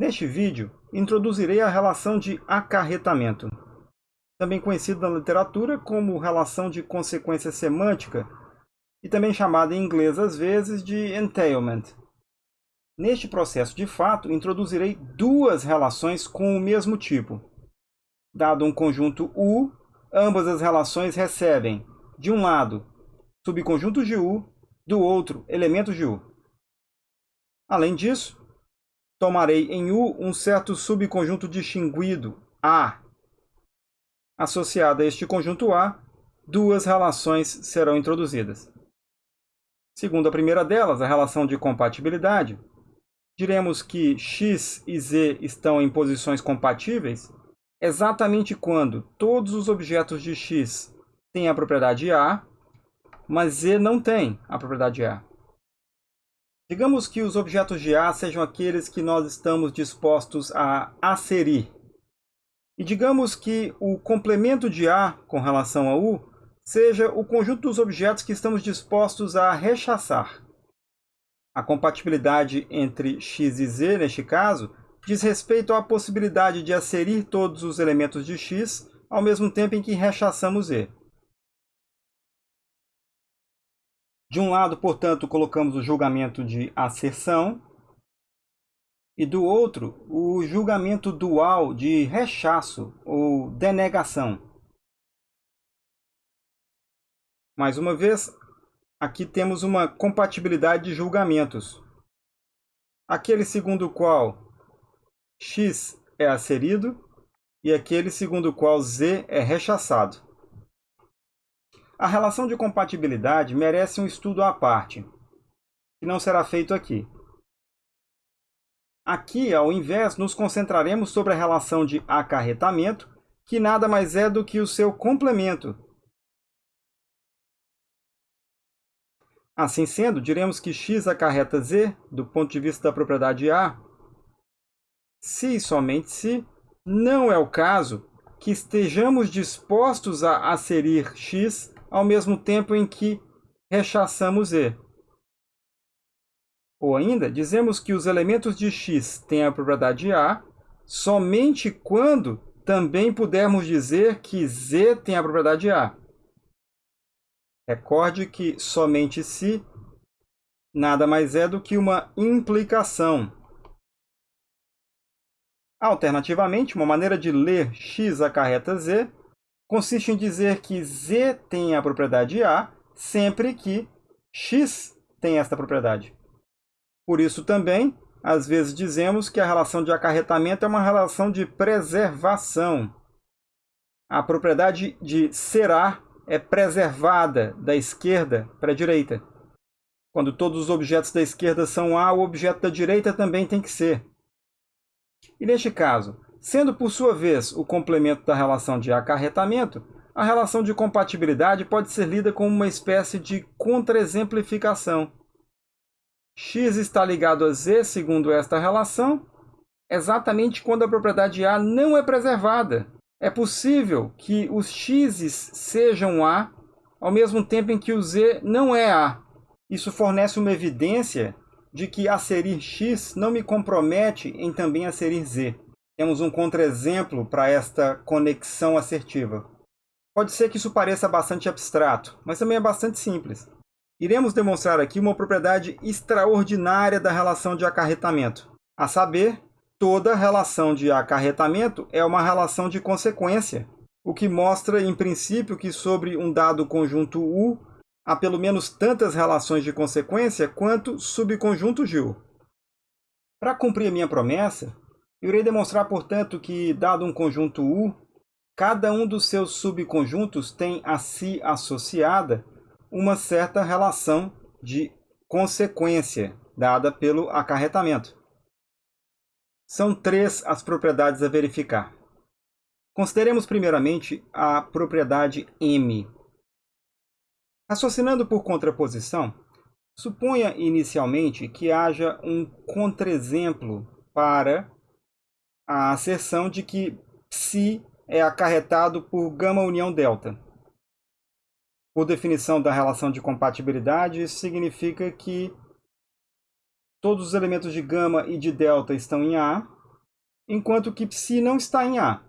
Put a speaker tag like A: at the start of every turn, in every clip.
A: Neste vídeo, introduzirei a relação de acarretamento, também conhecida na literatura como relação de consequência semântica e também chamada em inglês às vezes de entailment. Neste processo de fato, introduzirei duas relações com o mesmo tipo. Dado um conjunto U, ambas as relações recebem, de um lado, subconjuntos de U, do outro, elementos de U. Além disso, tomarei em U um certo subconjunto distinguido, A. Associado a este conjunto A, duas relações serão introduzidas. Segundo a primeira delas, a relação de compatibilidade, diremos que x e z estão em posições compatíveis exatamente quando todos os objetos de x têm a propriedade A, mas z não tem a propriedade A. Digamos que os objetos de A sejam aqueles que nós estamos dispostos a aserir. E digamos que o complemento de A com relação a U seja o conjunto dos objetos que estamos dispostos a rechaçar. A compatibilidade entre x e z, neste caso, diz respeito à possibilidade de aserir todos os elementos de x ao mesmo tempo em que rechaçamos z. De um lado, portanto, colocamos o julgamento de asserção e do outro, o julgamento dual de rechaço ou denegação. Mais uma vez, aqui temos uma compatibilidade de julgamentos. Aquele segundo o qual x é asserido e aquele segundo o qual z é rechaçado. A relação de compatibilidade merece um estudo à parte, que não será feito aqui. Aqui, ao invés, nos concentraremos sobre a relação de acarretamento, que nada mais é do que o seu complemento. Assim sendo, diremos que x acarreta z, do ponto de vista da propriedade A, se e somente se não é o caso que estejamos dispostos a aserir x ao mesmo tempo em que rechaçamos E. Ou ainda, dizemos que os elementos de x têm a propriedade A somente quando também pudermos dizer que Z tem a propriedade A. Recorde que somente se nada mais é do que uma implicação. Alternativamente, uma maneira de ler x acarreta z consiste em dizer que Z tem a propriedade A sempre que X tem esta propriedade. Por isso também, às vezes dizemos que a relação de acarretamento é uma relação de preservação. A propriedade de será é preservada da esquerda para a direita. Quando todos os objetos da esquerda são A, o objeto da direita também tem que ser. E neste caso, Sendo, por sua vez, o complemento da relação de acarretamento, a relação de compatibilidade pode ser lida como uma espécie de contraexemplificação. x está ligado a z segundo esta relação, exatamente quando a propriedade A não é preservada. É possível que os x sejam A ao mesmo tempo em que o z não é A. Isso fornece uma evidência de que aserir x não me compromete em também aserir z temos um contraexemplo para esta conexão assertiva. Pode ser que isso pareça bastante abstrato, mas também é bastante simples. Iremos demonstrar aqui uma propriedade extraordinária da relação de acarretamento, a saber, toda relação de acarretamento é uma relação de consequência, o que mostra, em princípio, que sobre um dado conjunto U há pelo menos tantas relações de consequência quanto subconjuntos de U. Para cumprir minha promessa, irei demonstrar, portanto, que, dado um conjunto U, cada um dos seus subconjuntos tem a si associada uma certa relação de consequência, dada pelo acarretamento. São três as propriedades a verificar. Consideremos primeiramente a propriedade M. Raciocinando por contraposição, suponha inicialmente que haja um contraexemplo para a asserção de que psi é acarretado por gama união delta. Por definição da relação de compatibilidade, isso significa que todos os elementos de gama e de delta estão em A enquanto que psi não está em A.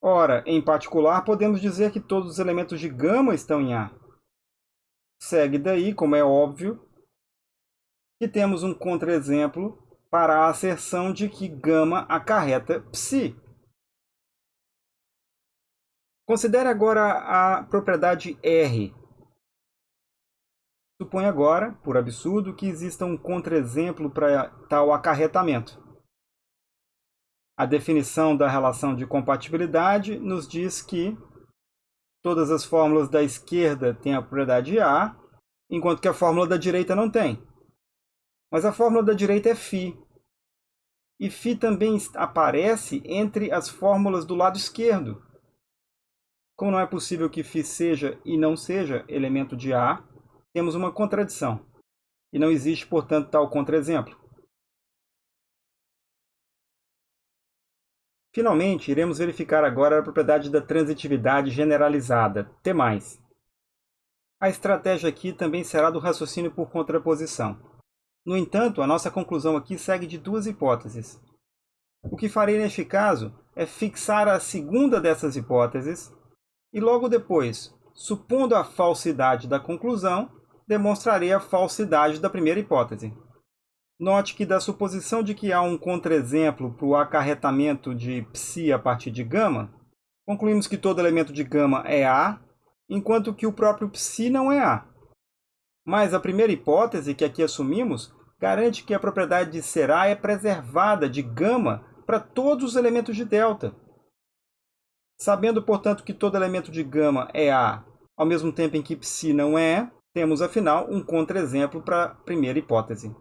A: Ora, em particular, podemos dizer que todos os elementos de gama estão em A. Segue daí, como é óbvio, que temos um contra-exemplo para a asserção de que gama acarreta psi. Considere agora a propriedade R. Suponha agora, por absurdo, que exista um contra-exemplo para tal acarretamento. A definição da relação de compatibilidade nos diz que todas as fórmulas da esquerda têm a propriedade A, enquanto que a fórmula da direita não tem. Mas a fórmula da direita é φ. E φ também aparece entre as fórmulas do lado esquerdo. Como não é possível que φ seja e não seja elemento de A, temos uma contradição. E não existe, portanto, tal contra-exemplo. Finalmente, iremos verificar agora a propriedade da transitividade generalizada, T+. A estratégia aqui também será do raciocínio por contraposição. No entanto, a nossa conclusão aqui segue de duas hipóteses. O que farei neste caso é fixar a segunda dessas hipóteses e logo depois, supondo a falsidade da conclusão, demonstrarei a falsidade da primeira hipótese. Note que da suposição de que há um contraexemplo para o acarretamento de psi a partir de gama, concluímos que todo elemento de gama é A, enquanto que o próprio psi não é A. Mas a primeira hipótese que aqui assumimos garante que a propriedade de ser A é preservada de gama para todos os elementos de delta. Sabendo, portanto, que todo elemento de gama é A, ao mesmo tempo em que psi não é, temos, afinal, um contra-exemplo para a primeira hipótese.